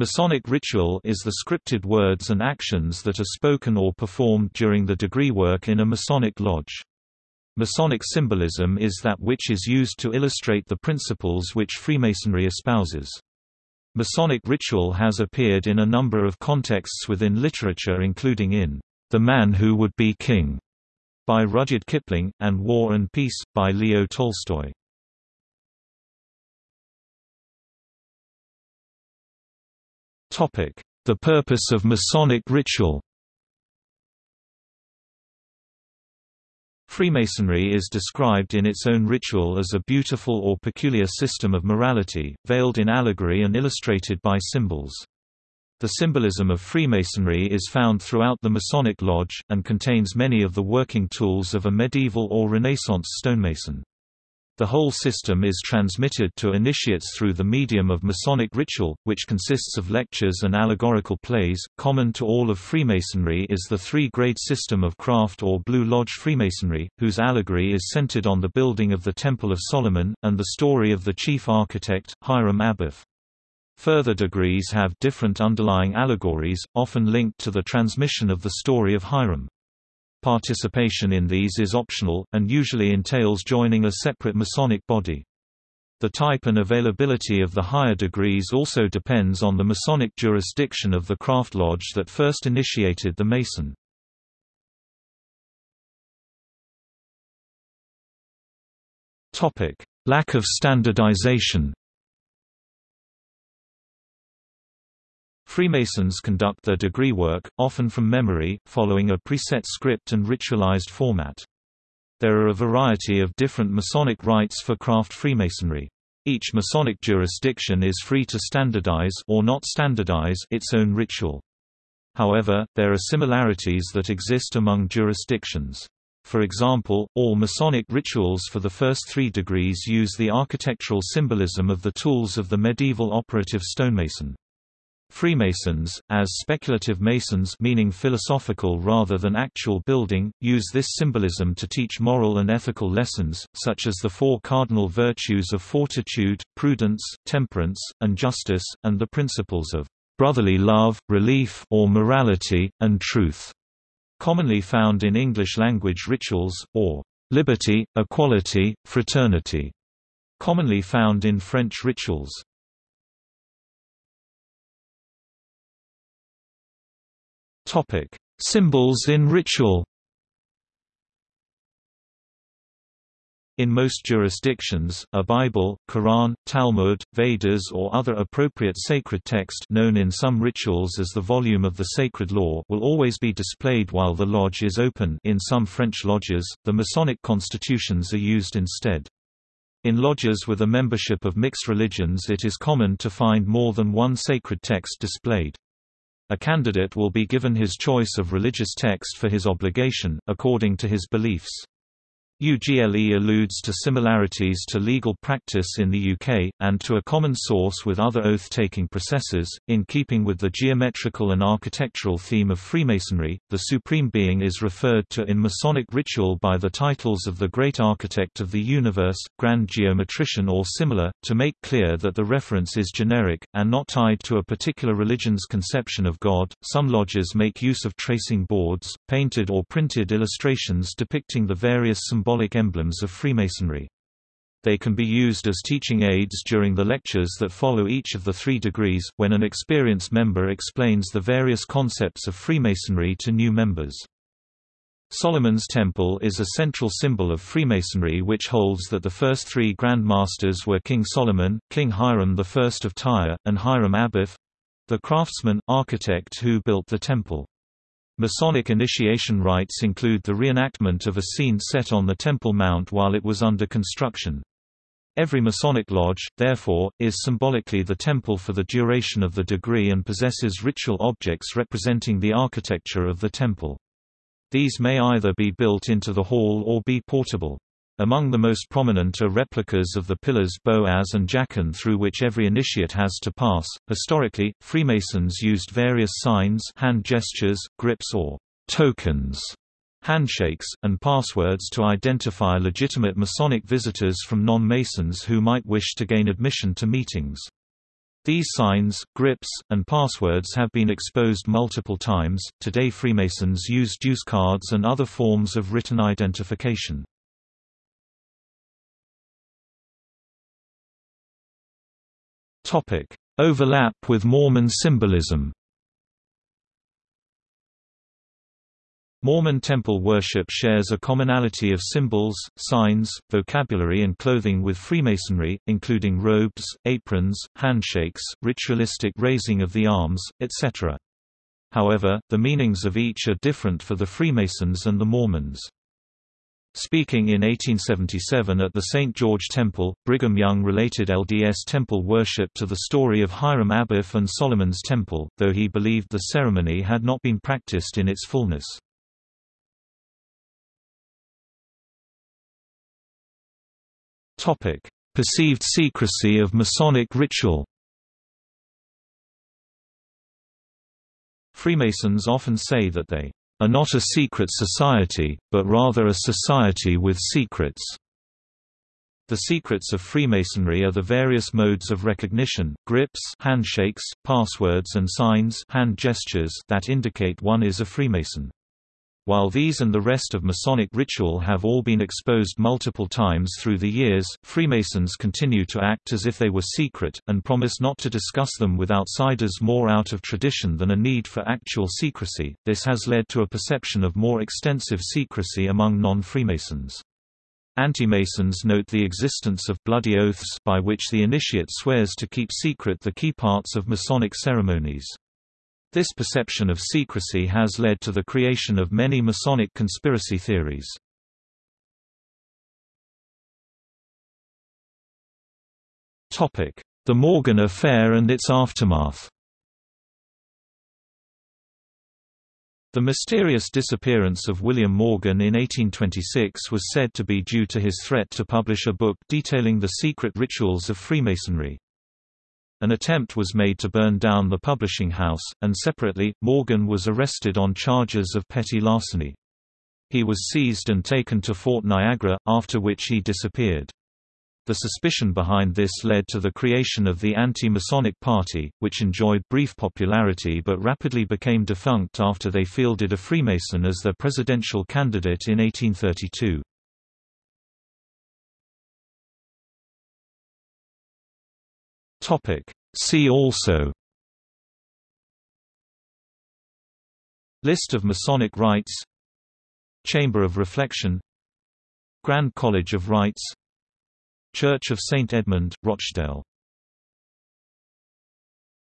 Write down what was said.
Masonic ritual is the scripted words and actions that are spoken or performed during the degree work in a Masonic lodge. Masonic symbolism is that which is used to illustrate the principles which Freemasonry espouses. Masonic ritual has appeared in a number of contexts within literature including in The Man Who Would Be King by Rudyard Kipling, and War and Peace, by Leo Tolstoy. The purpose of Masonic ritual Freemasonry is described in its own ritual as a beautiful or peculiar system of morality, veiled in allegory and illustrated by symbols. The symbolism of Freemasonry is found throughout the Masonic Lodge, and contains many of the working tools of a medieval or Renaissance stonemason. The whole system is transmitted to initiates through the medium of Masonic ritual, which consists of lectures and allegorical plays. Common to all of Freemasonry is the three-grade system of craft or Blue Lodge Freemasonry, whose allegory is centered on the building of the Temple of Solomon, and the story of the chief architect, Hiram Abiff. Further degrees have different underlying allegories, often linked to the transmission of the story of Hiram. Participation in these is optional, and usually entails joining a separate Masonic body. The type and availability of the higher degrees also depends on the Masonic jurisdiction of the craft lodge that first initiated the Mason. Lack of standardization Freemasons conduct their degree work, often from memory, following a preset script and ritualized format. There are a variety of different Masonic rites for craft Freemasonry. Each Masonic jurisdiction is free to standardize or not standardize its own ritual. However, there are similarities that exist among jurisdictions. For example, all Masonic rituals for the first three degrees use the architectural symbolism of the tools of the medieval operative stonemason. Freemasons, as speculative Masons meaning philosophical rather than actual building, use this symbolism to teach moral and ethical lessons, such as the four cardinal virtues of fortitude, prudence, temperance, and justice, and the principles of brotherly love, relief or morality, and truth, commonly found in English-language rituals, or liberty, equality, fraternity, commonly found in French rituals. Topic: Symbols in ritual. In most jurisdictions, a Bible, Quran, Talmud, Vedas or other appropriate sacred text known in some rituals as the volume of the sacred law will always be displayed while the lodge is open in some French lodges, the Masonic constitutions are used instead. In lodges with a membership of mixed religions it is common to find more than one sacred text displayed. A candidate will be given his choice of religious text for his obligation, according to his beliefs. UGLE alludes to similarities to legal practice in the UK, and to a common source with other oath-taking processes. In keeping with the geometrical and architectural theme of Freemasonry, the Supreme Being is referred to in Masonic ritual by the titles of the Great Architect of the Universe, Grand Geometrician or similar, to make clear that the reference is generic, and not tied to a particular religion's conception of God. Some lodges make use of tracing boards, painted or printed illustrations depicting the various symbolic symbolic emblems of Freemasonry. They can be used as teaching aids during the lectures that follow each of the three degrees, when an experienced member explains the various concepts of Freemasonry to new members. Solomon's Temple is a central symbol of Freemasonry which holds that the first three Grand Masters were King Solomon, King Hiram I of Tyre, and Hiram Abiff—the craftsman, architect who built the temple. Masonic initiation rites include the reenactment of a scene set on the Temple Mount while it was under construction. Every Masonic lodge, therefore, is symbolically the temple for the duration of the degree and possesses ritual objects representing the architecture of the temple. These may either be built into the hall or be portable. Among the most prominent are replicas of the pillars Boaz and Jachin through which every initiate has to pass. Historically, Freemasons used various signs, hand gestures, grips or tokens, handshakes, and passwords to identify legitimate Masonic visitors from non-Masons who might wish to gain admission to meetings. These signs, grips, and passwords have been exposed multiple times. Today, Freemasons use dues cards and other forms of written identification. Topic: Overlap with Mormon symbolism. Mormon temple worship shares a commonality of symbols, signs, vocabulary and clothing with Freemasonry, including robes, aprons, handshakes, ritualistic raising of the arms, etc. However, the meanings of each are different for the Freemasons and the Mormons. Speaking in 1877 at the St. George Temple, Brigham Young related LDS temple worship to the story of Hiram Abiff and Solomon's Temple, though he believed the ceremony had not been practiced in its fullness. Topic: Perceived secrecy of Masonic ritual. Freemasons often say that they are not a secret society, but rather a society with secrets. The secrets of Freemasonry are the various modes of recognition, grips handshakes, passwords and signs hand gestures that indicate one is a Freemason. While these and the rest of Masonic ritual have all been exposed multiple times through the years, Freemasons continue to act as if they were secret, and promise not to discuss them with outsiders more out of tradition than a need for actual secrecy. This has led to a perception of more extensive secrecy among non-Freemasons. Anti-Masons note the existence of bloody oaths by which the initiate swears to keep secret the key parts of Masonic ceremonies. This perception of secrecy has led to the creation of many Masonic conspiracy theories. The Morgan Affair and its aftermath The mysterious disappearance of William Morgan in 1826 was said to be due to his threat to publish a book detailing the secret rituals of Freemasonry. An attempt was made to burn down the publishing house, and separately, Morgan was arrested on charges of petty larceny. He was seized and taken to Fort Niagara, after which he disappeared. The suspicion behind this led to the creation of the Anti-Masonic Party, which enjoyed brief popularity but rapidly became defunct after they fielded a Freemason as their presidential candidate in 1832. Topic. See also List of Masonic rites Chamber of Reflection Grand College of Rites Church of St. Edmund, Rochdale